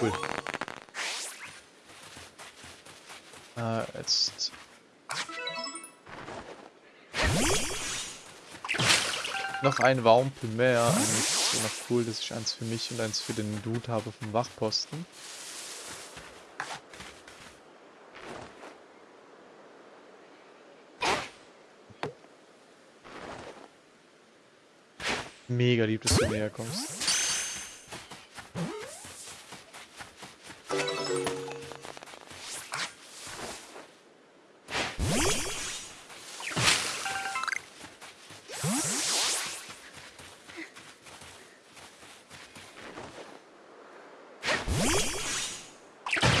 Cool. Äh, jetzt... Noch ein Wampel mehr. Eigentlich so noch cool, dass ich eins für mich und eins für den Dude habe vom Wachposten. Mega lieb, dass du näher kommst.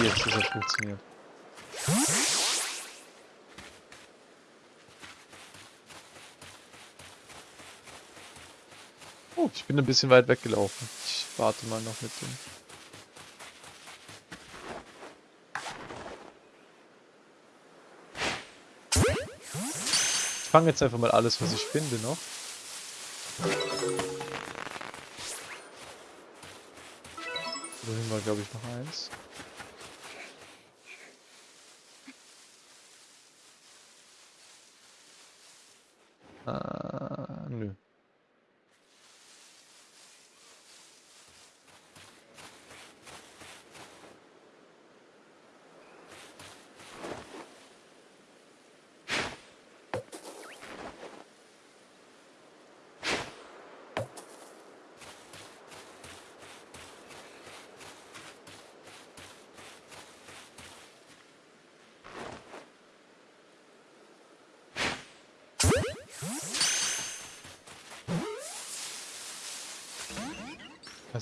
Jetzt, das hat funktioniert. Oh, ich bin ein bisschen weit weggelaufen. Ich warte mal noch mit dem. Ich fange jetzt einfach mal alles, was ich finde, noch. Wohin war, glaube ich, noch eins. Äh, nö.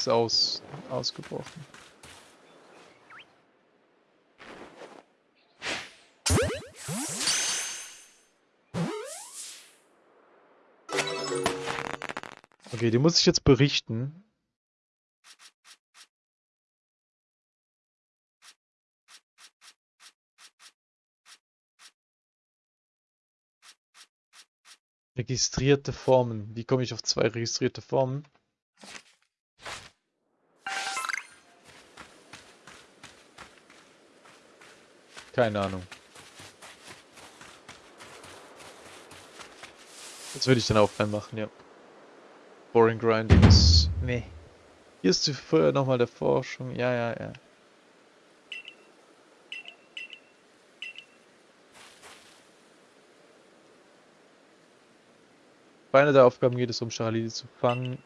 Ist aus, ausgebrochen. Okay, die muss ich jetzt berichten. Registrierte Formen. Wie komme ich auf zwei registrierte Formen? Keine Ahnung. Das würde ich dann auch machen, ja. Boring Grinding ist... Nee. Hier ist vorher nochmal der Forschung. Ja, ja, ja. Bei einer der Aufgaben geht es um Charlie zu fangen.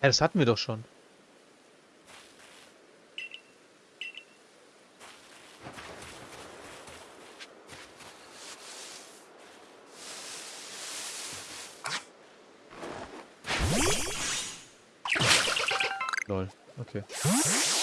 Ja, das hatten wir doch schon. Okay.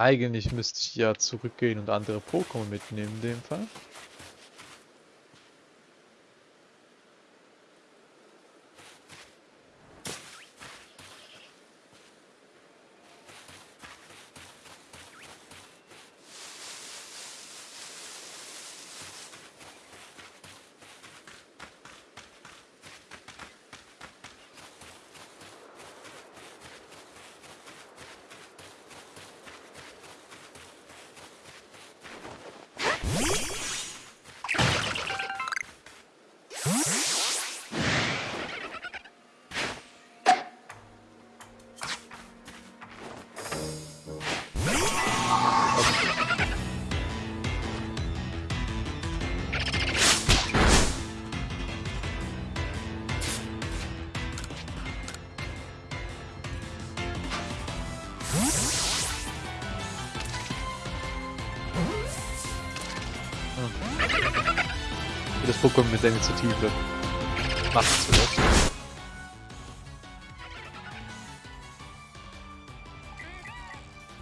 Eigentlich müsste ich ja zurückgehen und andere Pokémon mitnehmen in dem Fall. Pokémon mit der Initiative. Macht's vielleicht.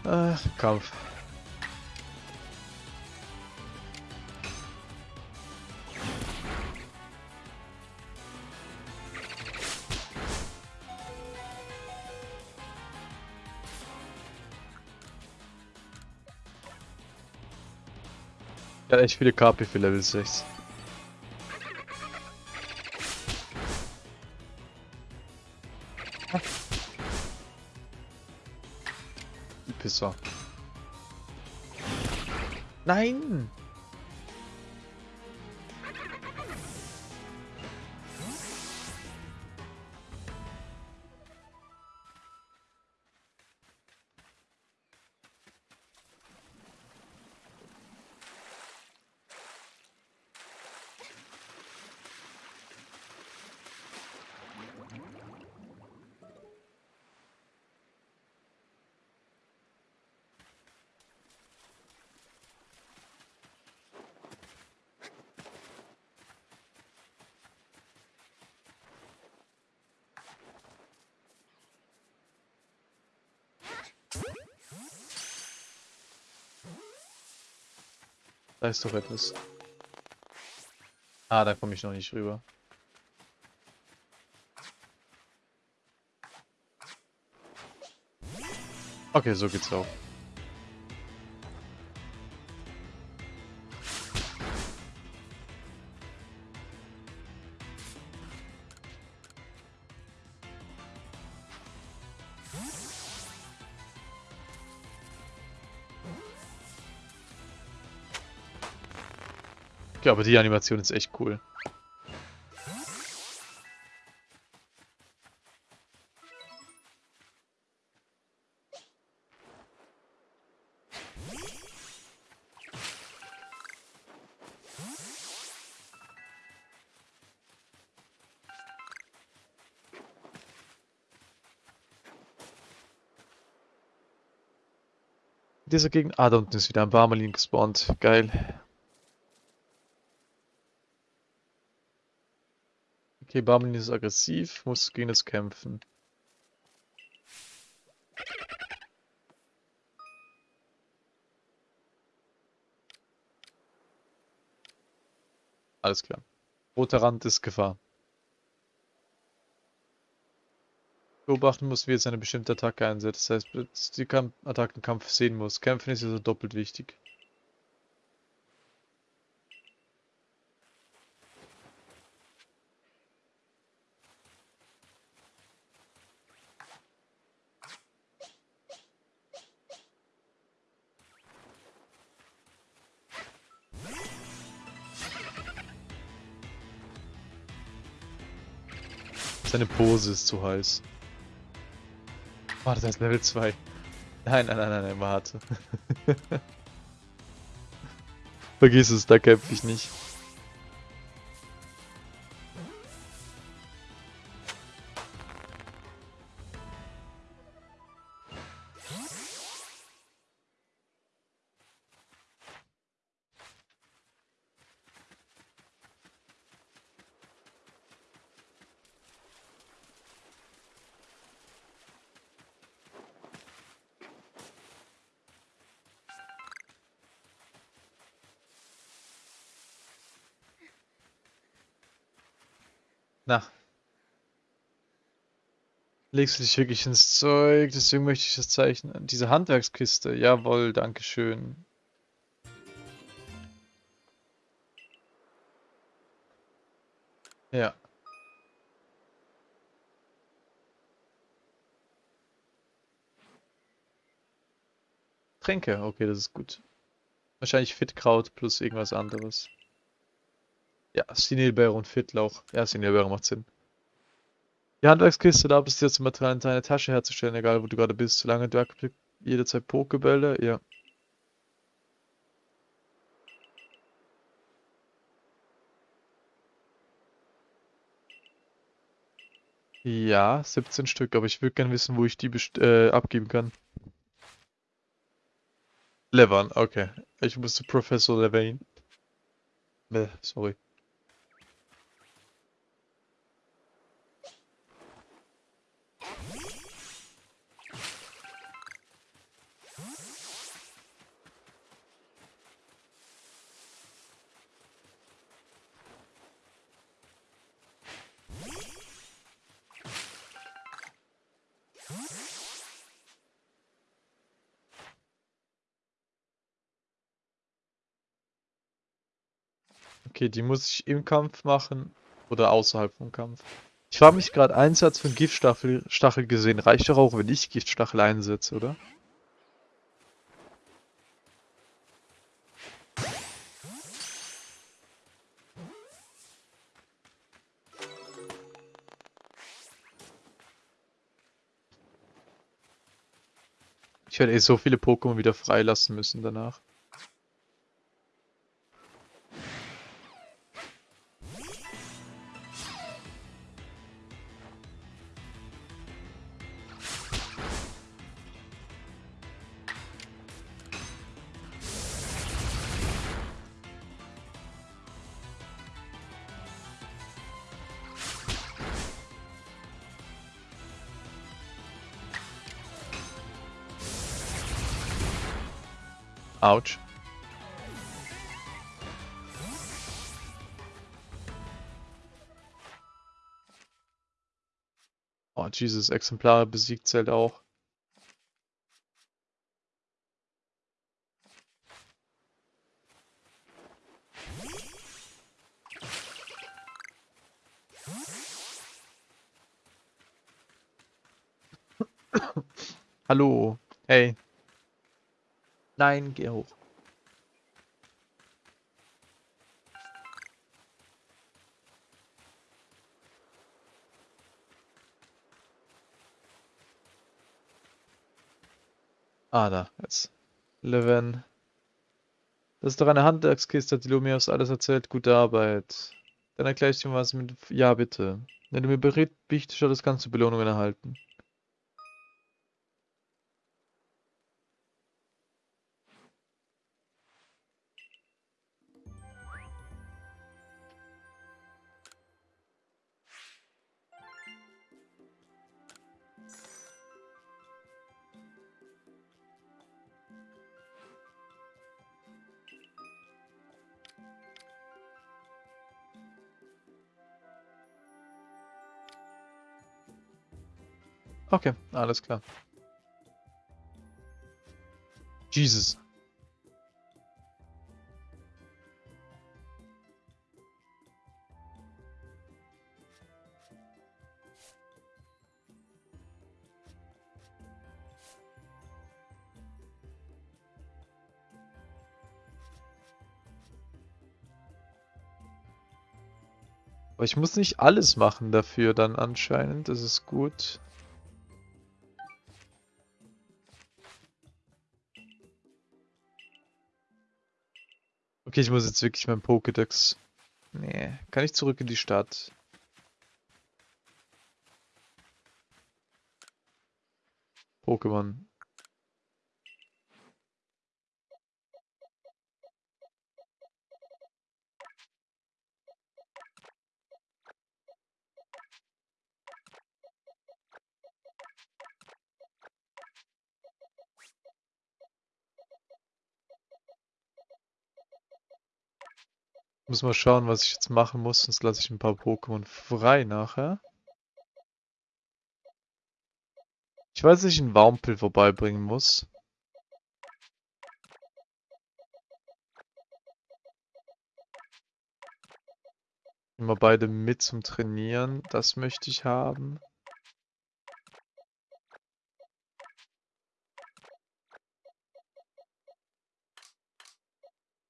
Ach, Kampf. Ja, ich viele KP für Level 6. Die Pisser. Nein! Ist doch etwas. Ah, da komme ich noch nicht rüber. Okay, so geht's auch. Okay, aber die Animation ist echt cool. Dieser Gegend. Ah, da unten ist wieder ein Barmalin gespawnt. Geil. Okay, Barmelin ist aggressiv, muss gegen es kämpfen. Alles klar. Roter Rand ist Gefahr. Beobachten muss, wie jetzt eine bestimmte Attacke einsetzt. Das heißt, die Kamp Attackenkampf sehen muss. Kämpfen ist also doppelt wichtig. Seine Pose ist zu heiß. Warte, das ist Level 2. Nein, nein, nein, nein, nein, warte. Vergiss es, da kämpfe ich nicht. Na. Legst du dich wirklich ins Zeug, deswegen möchte ich das zeichnen. Diese Handwerkskiste, jawohl, dankeschön. Ja. Tränke, okay, das ist gut. Wahrscheinlich Fitkraut plus irgendwas anderes. Ja, Sinelbeere und Fittlauch. Ja, Sinelbeere macht Sinn. Die Handwerkskiste, da bist du jetzt Material in deine Tasche herzustellen, egal wo du gerade bist. Solange du jederzeit Pokebälle, ja. Ja, 17 Stück, aber ich würde gerne wissen, wo ich die äh, abgeben kann. Levan, okay. Ich muss zu Professor Levane. Äh, sorry. Okay, die muss ich im Kampf machen oder außerhalb vom Kampf. Ich frage mich gerade, Einsatz von Giftstachel Stachel gesehen, reicht doch auch, wenn ich Giftstachel einsetze, oder? Ich werde eh so viele Pokémon wieder freilassen müssen danach. Autsch. Oh, Jesus, Exemplare besiegt zählt auch. Hallo. Hey. Nein, geh hoch. Ah, da, jetzt. Leven. Das ist doch eine Handwerkskiste, hat die Lumios alles erzählt. Gute Arbeit. Dann erkläre ich dir was mit... Ja, bitte. Wenn du mir berichtest, das kannst du Belohnungen erhalten. Okay, alles klar. Jesus. Aber ich muss nicht alles machen dafür dann anscheinend. Das ist gut. Okay, ich muss jetzt wirklich mein Pokédex... Nee, kann ich zurück in die Stadt? Pokémon. Muss mal schauen, was ich jetzt machen muss, sonst lasse ich ein paar Pokémon frei nachher. Ich weiß, dass ich einen Waumpel vorbeibringen muss. Immer beide mit zum Trainieren. Das möchte ich haben.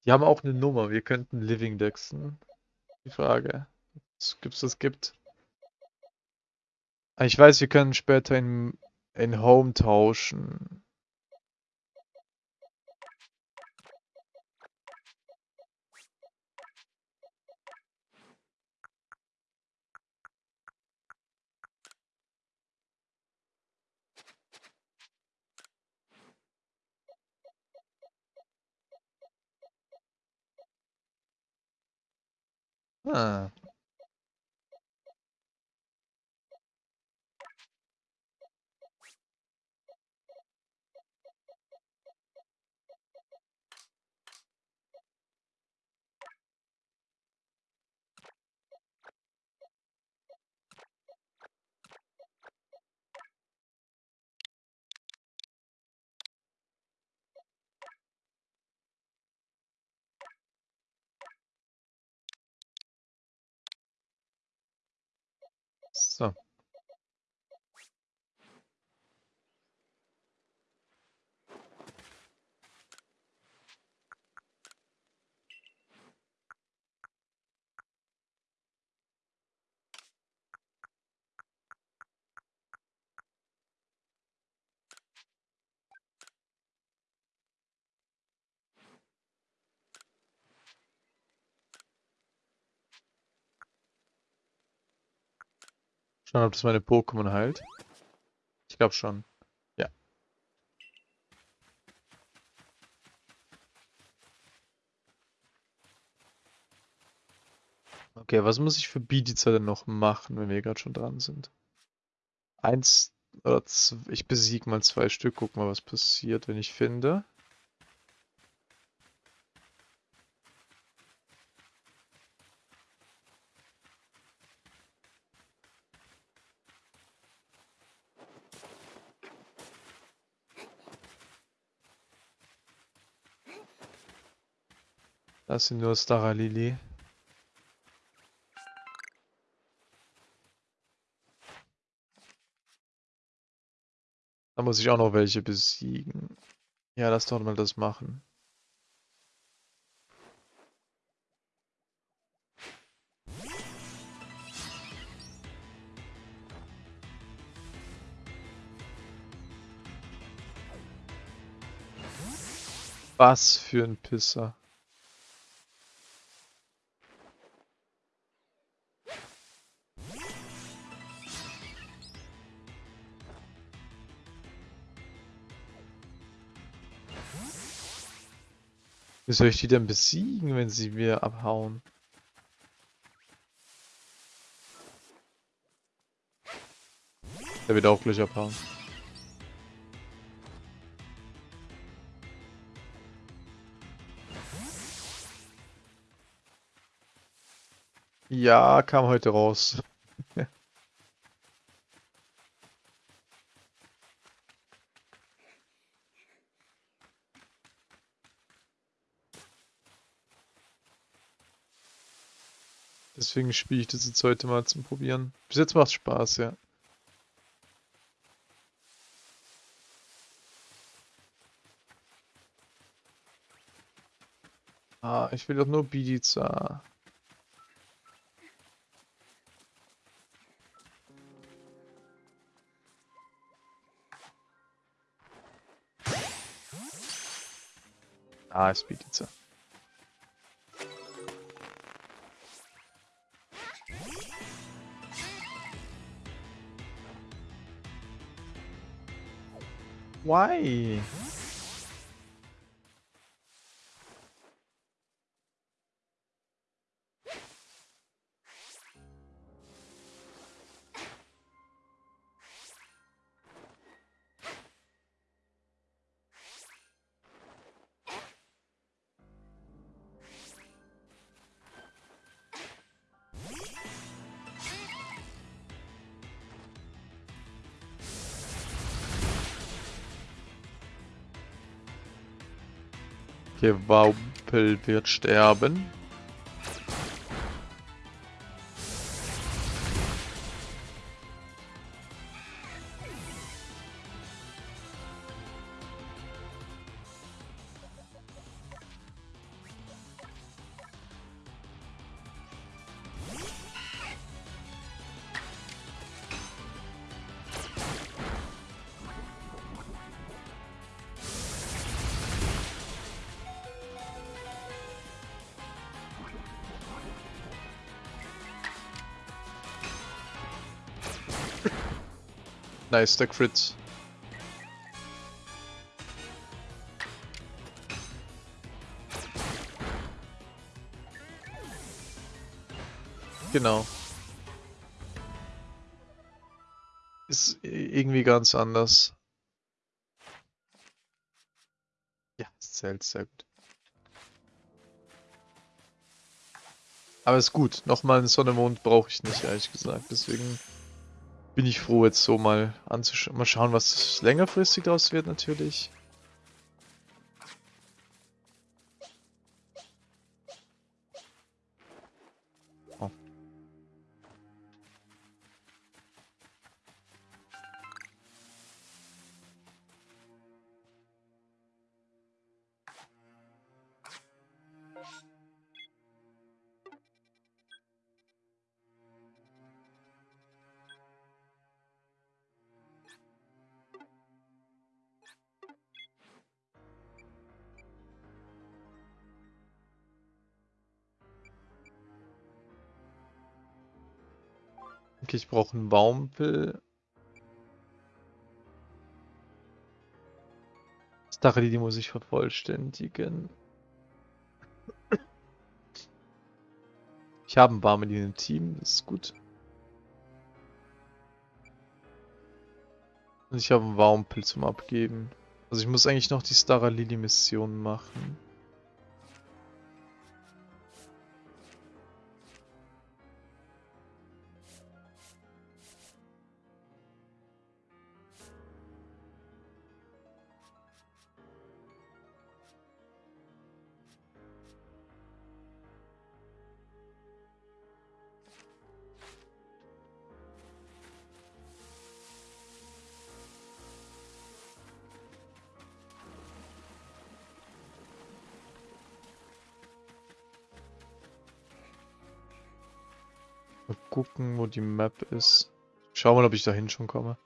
Die haben auch eine Nummer. Wir könnten Living Dexen. Die Frage. Gibt es das gibt. Ah, ich weiß, wir können später in, in Home tauschen. Ah. So. Schauen, ob das meine Pokémon heilt. Ich glaube schon. Ja. Okay, was muss ich für Bidiza denn noch machen, wenn wir gerade schon dran sind? Eins oder zwei, ich besiege mal zwei Stück, guck mal, was passiert, wenn ich finde. Das sind nur Staralili. Da muss ich auch noch welche besiegen. Ja, lass doch mal das machen. Was für ein Pisser. Wie soll ich die denn besiegen, wenn sie mir abhauen? Der wird auch gleich abhauen. Ja, kam heute raus. Deswegen spiele ich das jetzt heute mal zum Probieren. Bis jetzt macht Spaß, ja. Ah, ich will doch nur Bidiza. Ah, ist Bidiza. Why? Gewaupel wird sterben. Der Crit. Genau. Ist irgendwie ganz anders. Ja, es zählt sehr gut. Aber ist gut. Nochmal einen Sonne-Mond brauche ich nicht, ehrlich gesagt. Deswegen bin ich froh, jetzt so mal anzuschauen. Mal schauen, was längerfristig daraus wird, natürlich. Ich brauche einen Baumpel. Stacheli, die muss ich vervollständigen. Ich habe einen Barmelin im Team, das ist gut. Und ich habe einen Warmpel zum Abgeben. Also ich muss eigentlich noch die Stara Lily Mission machen. Die Map ist. Schau mal, ob ich dahin schon komme.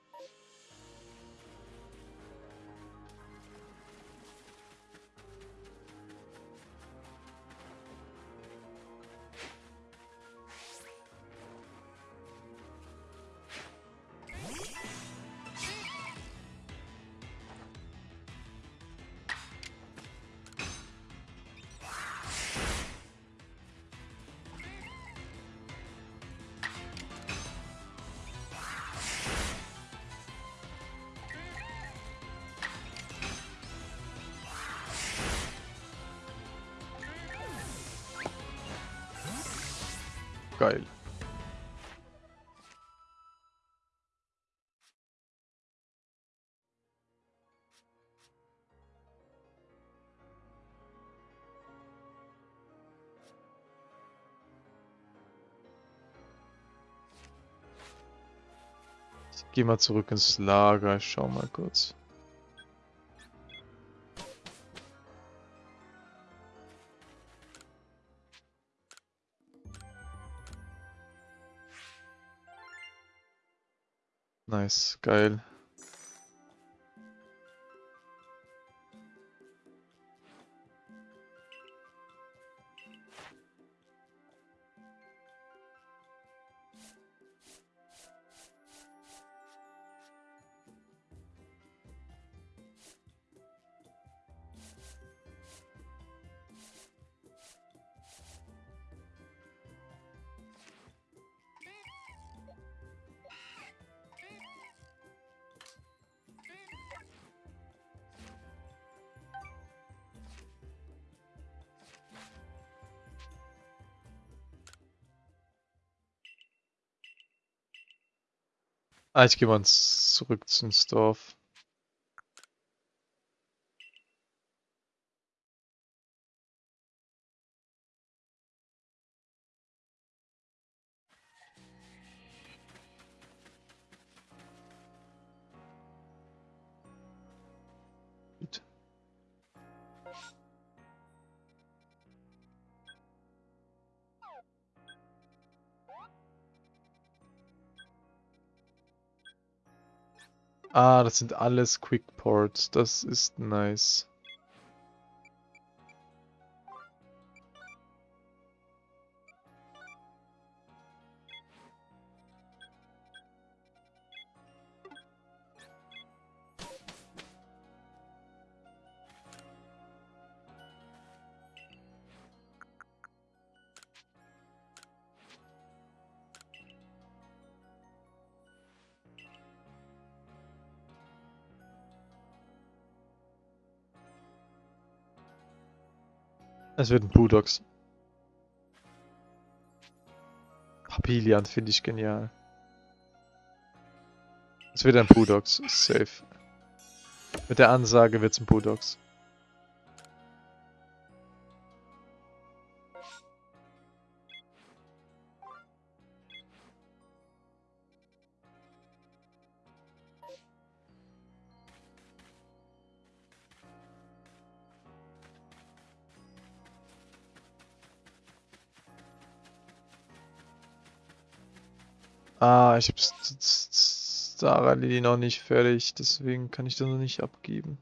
Geil. Ich mal zurück ins Lager, ich schau mal kurz. Nice, geil. Ah, ich gehe mal zurück ins Dorf. Ah, das sind alles Quick Ports. Das ist nice. Es wird ein Budox. Papilian finde ich genial. Es wird ein Budox, safe. Mit der Ansage wird es ein Budox. Ah, ich habe Sarah Lily noch nicht fertig, deswegen kann ich das noch nicht abgeben.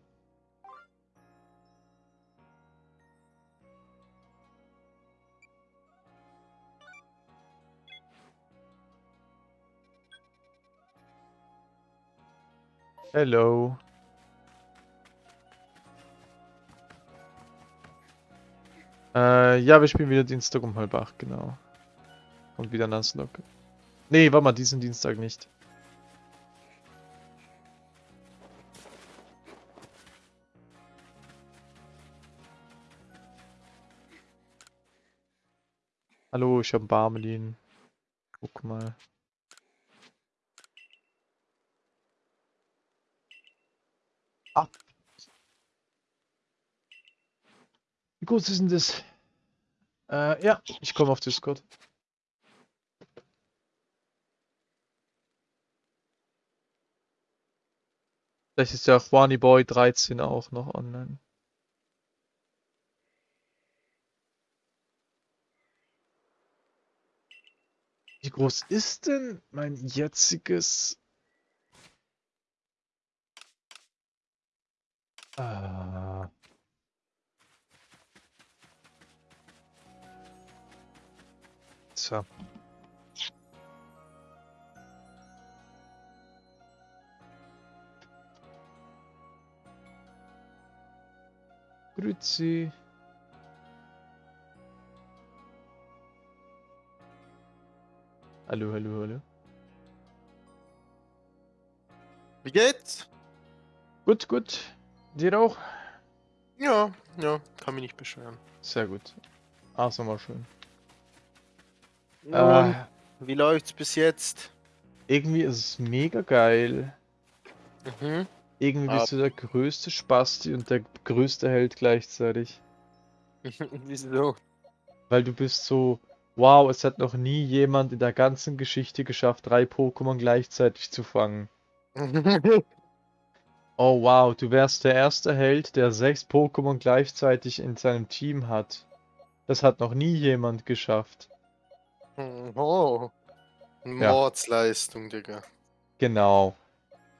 Hello. Äh, ja, wir spielen wieder Dienstag um halb acht, genau. Und wieder Nuzlocke. Nee, warte mal, diesen Dienstag nicht. Hallo, ich hab Barmelin. Guck mal. Ah. Wie groß ist denn das? Äh, ja, ich komme auf Discord. Vielleicht ist ja Juani Boy 13 auch noch online. Wie groß ist denn mein jetziges... Ah. So. Grüezi. Hallo, hallo, hallo. Wie geht's? Gut, gut. Dir auch? Ja, ja, kann mich nicht beschweren. Sehr gut. Ach, so mal schön. Und Äh, wie läuft's bis jetzt? irgendwie ist es mega geil. Mhm. Irgendwie Ah. bist du der größte Spasti und der größte Held gleichzeitig. Wieso? Weil du bist so, wow, es hat noch nie jemand in der ganzen Geschichte geschafft, drei Pokémon gleichzeitig zu fangen. Oh wow, du wärst der erste Held, der sechs Pokémon gleichzeitig in seinem Team hat. Das hat noch nie jemand geschafft. oh. Mordsleistung, Digga. Genau.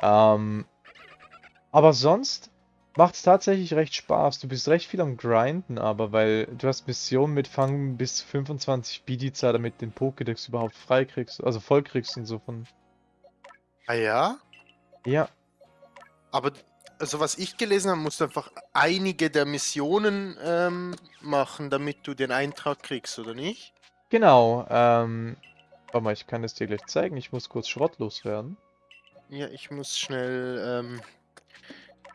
Ähm, aber sonst macht es tatsächlich recht Spaß. Du bist recht viel am Grinden, aber weil du hast Missionen mit Fangen bis 25 Bidiza, damit den Pokédex überhaupt frei kriegst, also voll kriegst und so von. Ah ja? Ja, Aber, also was ich gelesen habe, musst du einfach einige der Missionen ähm, machen, damit du den Eintrag kriegst, oder nicht? genau. Ähm, warte mal, ich kann es dir gleich zeigen. Ich muss kurz Schrott loswerden. Ja, ich muss schnell, ähm,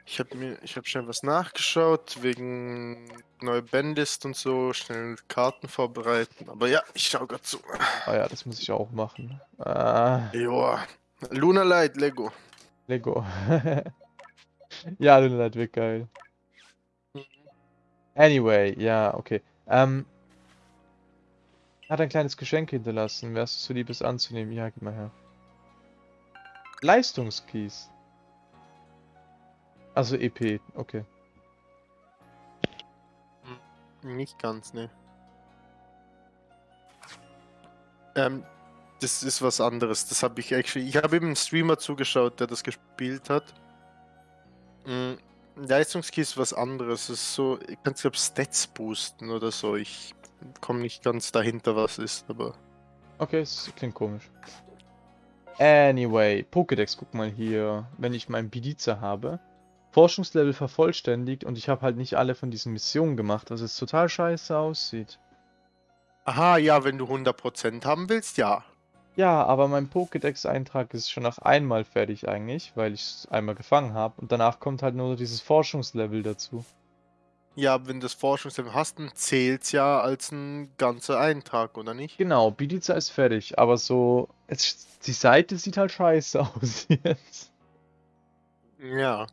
ich habe mir, ich habe schnell was nachgeschaut, wegen neue Bandlist und so, schnell Karten vorbereiten. Aber ja, ich schau grad zu. Ah ja, das muss ich auch machen. Äh, Joa. Luna Light, Lego. Lego. Ja, Lunalight wird geil. Anyway, ja, okay. Ähm, hat ein kleines Geschenk hinterlassen. Wärst du so lieb, es anzunehmen? Ja, gib mal her. Leistungskeys. Also EP, okay. Nicht ganz, ne. Ähm, das ist was anderes. Das habe ich actually. Ich habe eben einen Streamer zugeschaut, der das gespielt hat. Mm, Leistungskey ist was anderes. Es ist so, ich kann glaube Stats boosten oder so. Ich komme nicht ganz dahinter, was ist, aber. Okay, es klingt komisch. Anyway, Pokédex, guck mal hier. Wenn ich meinen Bidiza habe. Forschungslevel vervollständigt und ich habe halt nicht alle von diesen Missionen gemacht, was jetzt total scheiße aussieht. Aha, ja, wenn du 100% haben willst, ja. Ja, aber mein Pokédex-Eintrag ist schon nach einmal fertig eigentlich, weil ich es einmal gefangen habe. Und danach kommt halt nur dieses Forschungslevel dazu. Ja, wenn du das Forschungslevel hast, dann zählt's ja als ein ganzer Eintrag, oder nicht? Genau, Bidiza ist fertig, aber so, es, die Seite sieht halt scheiße aus jetzt. Ja.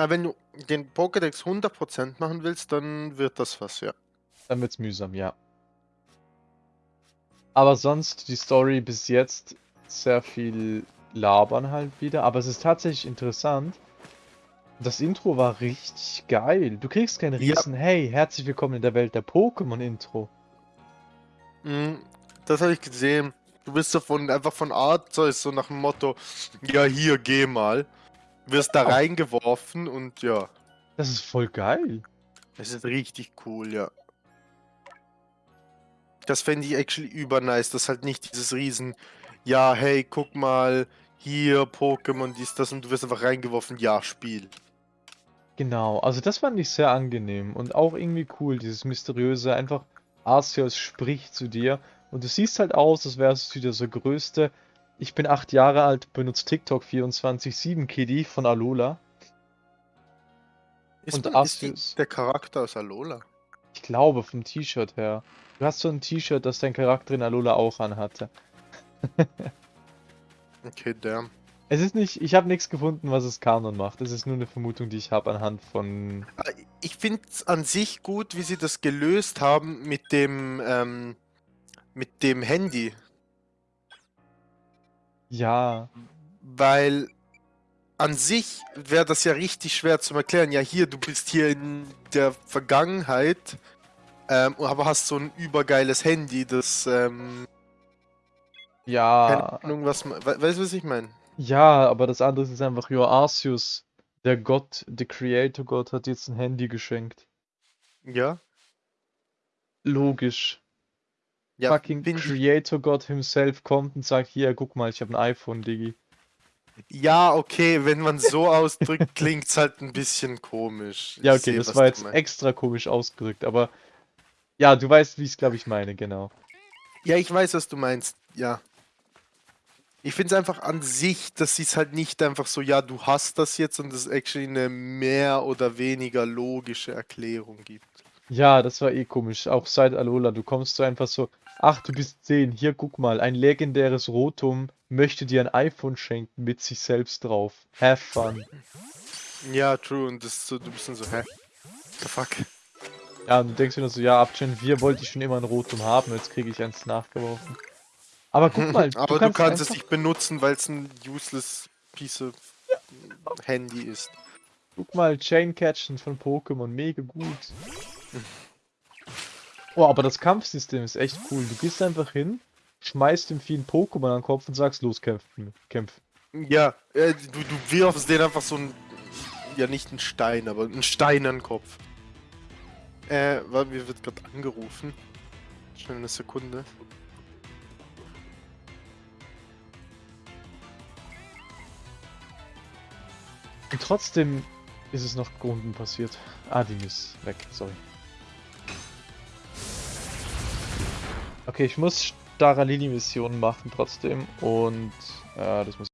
Aber wenn du den Pokédex 100% machen willst, dann wird das was, ja. Dann wird's mühsam, ja. Aber sonst die Story bis jetzt sehr viel labern halt wieder, aber es ist tatsächlich interessant. Das Intro war richtig geil. Du kriegst kein Ja. riesen Hey, herzlich willkommen in der Welt der Pokémon Intro. Mm, Das habe ich gesehen. Du bist so von, einfach von Arzeus so nach dem Motto, ja hier, geh mal. Wirst da reingeworfen und ja, Das ist voll geil. es ist richtig cool, ja. Das fände ich actually übernice, dass halt nicht dieses riesen, ja, hey, guck mal, hier Pokémon, dies, das und du wirst einfach reingeworfen, ja, Spiel. Genau, also das fand ich sehr angenehm und auch irgendwie cool, dieses mysteriöse, einfach Arceus spricht zu dir und du siehst halt aus, als wärst du wieder so größte, ich bin acht Jahre alt, benutze TikTok 24-7 Kiddy von Alola. Ist, Und man, ist die, der Charakter aus Alola? Ich glaube, vom T-Shirt her. Du hast so ein T-Shirt, das dein Charakter in Alola auch anhatte. Okay, damn. Es ist nicht, ich habe nichts gefunden, was es Kanon macht. Es ist nur eine Vermutung, die ich habe anhand von. Ah, Ich finde es an sich gut, wie sie das gelöst haben mit dem, ähm, mit dem Handy. Ja, Weil an sich wäre das ja richtig schwer zu erklären. Ja, hier, du bist hier in der Vergangenheit, ähm, aber hast so ein übergeiles Handy, das, ähm, keine ja, Ahnung, was man, we weißt du, was ich meine? ja, aber das andere ist einfach, ja, Arceus, der Gott, der Creator Gott, hat jetzt ein Handy geschenkt. Ja? Logisch. Ja, Fucking Creator God himself kommt und sagt, hier, guck mal, ich habe ein iPhone, Diggi. Ja, okay, wenn man so ausdrückt, klingt's halt ein bisschen komisch. Ja, Ich okay, seh, das war jetzt extra komisch ausgedrückt, aber ja, du weißt, wie ich es, glaube ich, meine, genau. Ja, ich weiß, was du meinst, ja. Ich finde es einfach an sich, dass sie es halt nicht einfach so, ja, du hast das jetzt und es actually eine mehr oder weniger logische Erklärung gibt. Ja, das war eh komisch. Auch seit Alola, du kommst so einfach so, ach, du bist 10, hier guck mal, ein legendäres Rotom möchte dir ein iPhone schenken mit sich selbst drauf. Have fun. Ja, true, und das ist so, du bist dann so, hä? The fuck? Ja, und du denkst dir nur so, ja, ab Gen 4 wollte ich schon immer ein Rotom haben, jetzt kriege ich eins nachgeworfen. Aber guck mal, Aber du kannst kannst, es nicht benutzen, weil es ein useless piece of Handy ist. Guck mal, Chain Catchen von Pokémon, mega gut. Oh, aber das Kampfsystem ist echt cool. Du gehst einfach hin, schmeißt dem Vieh ein Pokémon an den Kopf und sagst, los, kämpfen, kämpfen. Ja, äh, du, du wirfst den einfach so ein, ja nicht ein Stein, aber ein Stein an den Kopf. Äh, warte, mir wird gerade angerufen. Schnell eine Sekunde. Und trotzdem ist es noch unten passiert. Ah, die ist weg, sorry. Okay, ich muss Staralini-Missionen machen trotzdem und äh, das muss